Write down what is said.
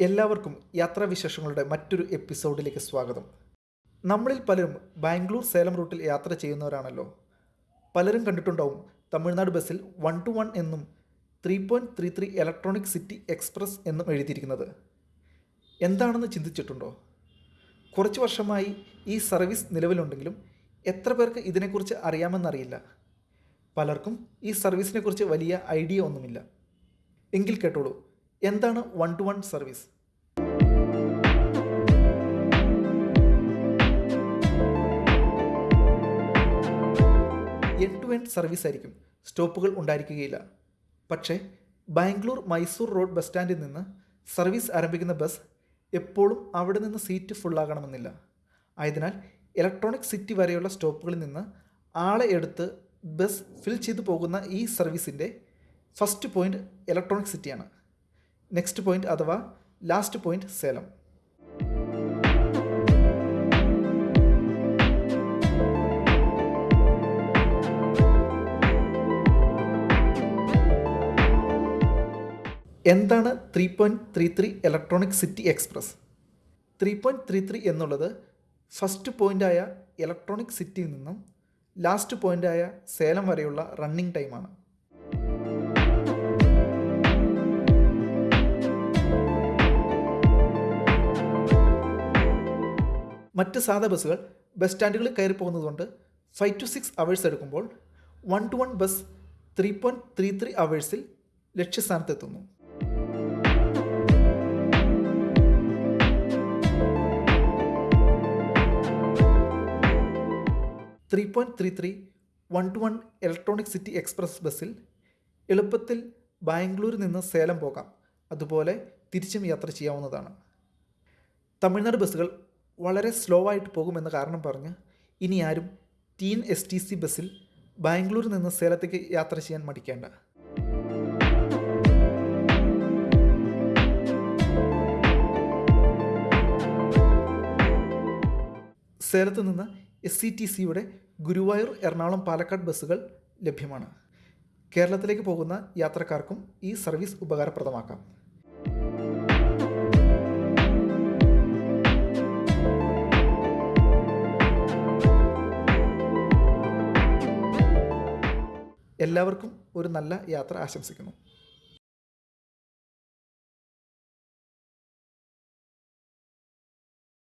എല്ലാവർക്കും യാത്രാവിശേഷങ്ങളുടെ മറ്റൊരു എപ്പിസോഡിലേക്ക് സ്വാഗതം. നമ്മളിൽ പലരും ബാംഗ്ലൂർ സേലം റൂട്ടിൽ യാത്ര ചെയ്യുന്നവരാണല്ലോ. പലരും കണ്ടിട്ടുണ്ടാവും തമിഴ്നാട് ബസ്സിൽ വൺ ടു വൺ എന്നും three point three three Electronic City Express എന്നും എഴുതിയിരിക്കുന്നത്. എന്താണെന്ന് ചിന്തിച്ചിട്ടുണ്ടോ? കുറച്ച് വർഷമായി ഈ സർവീസ് നിലവിലുണ്ടെങ്കിലും എത്ര പേർക്ക് ഇതിനെക്കുറിച്ച് അറിയാമെന്നറിയില്ല. പലർക്കും ഈ സർവീസിനെക്കുറിച്ച് വലിയ ഐഡിയ ഒന്നുമില്ല. എങ്കിൽ കേട്ടോളൂ. എന്താണ് one two one service end to end service ആയിരിക്കും. സ്റ്റോപ്പുകൾ ഉണ്ടായിരിക്കുകയില്ല. പക്ഷേ ബാംഗ്ലൂർ മൈസൂർ റോഡ് ബസ് സ്റ്റാൻഡിൽ നിന്ന് സർവീസ് ആരംഭിക്കുന്ന ബസ് എപ്പോഴും അവിടെ നിന്ന് സീറ്റ് ഫുള്ളാകണമെന്നില്ല. ആയതിനാൽ ഇലക്ട്രോണിക് സിറ്റി വരെയുള്ള സ്റ്റോപ്പുകളിൽ നിന്ന് ആളെ എടുത്ത് ബസ് ഫിൽ ചെയ്തു പോകുന്ന ഈ സർവീസിന്റെ ഫസ്റ്റ് പോയിന്റ് ഇലക്ട്രോണിക് സിറ്റിയാണ് നെക്സ്റ്റ് പോയിന്റ് അഥവാ ലാസ്റ്റ് പോയിന്റ് സേലം. എന്താണ് three point three three Electronic City Express three point three three എന്നുള്ളത് ഫസ്റ്റ് പോയിന്റായ ഇലക്ട്രോണിക് സിറ്റിയിൽ നിന്നും ലാസ്റ്റ് പോയിന്റായ സേലം വരെയുള്ള റണ്ണിംഗ് ടൈമാണ് മറ്റ് സാധാ ബസ്സുകൾ ബസ് സ്റ്റാൻഡുകളിൽ കയറി പോകുന്നതുകൊണ്ട് ഫൈവ് ടു സിക്സ് അവേഴ്സ് എടുക്കുമ്പോൾ one two one bus three point three three അവേഴ്സിൽ ലക്ഷ്യസ്ഥാനത്തെത്തുന്നു. Three point three three one two one Electronic City Express ബസ്സിൽ എളുപ്പത്തിൽ ബാംഗ്ലൂരിൽ നിന്ന് സേലം പോകാം. അതുപോലെ തിരിച്ചും യാത്ര ചെയ്യാവുന്നതാണ്. തമിഴ്നാട് ബസ്സുകൾ വളരെ സ്ലോ ആയിട്ട് പോകുമെന്ന കാരണം പറഞ്ഞ് ഇനി ആരും ടീൻ എസ് ടി സി ബസ്സിൽ ബാംഗ്ലൂരിൽ നിന്ന് സേലത്തേക്ക് യാത്ര ചെയ്യാൻ മടിക്കേണ്ട. സേലത്ത് നിന്ന് എസ് സി ടി സിയുടെ ഗുരുവായൂർ എറണാകുളം പാലക്കാട് ബസ്സുകൾ ലഭ്യമാണ്. കേരളത്തിലേക്ക് പോകുന്ന യാത്രക്കാർക്കും ഈ സർവീസ് ഉപകാരപ്രദമാക്കാം. എല്ലാവർക്കും ഒരു നല്ല യാത്ര ആശംസിക്കുന്നു.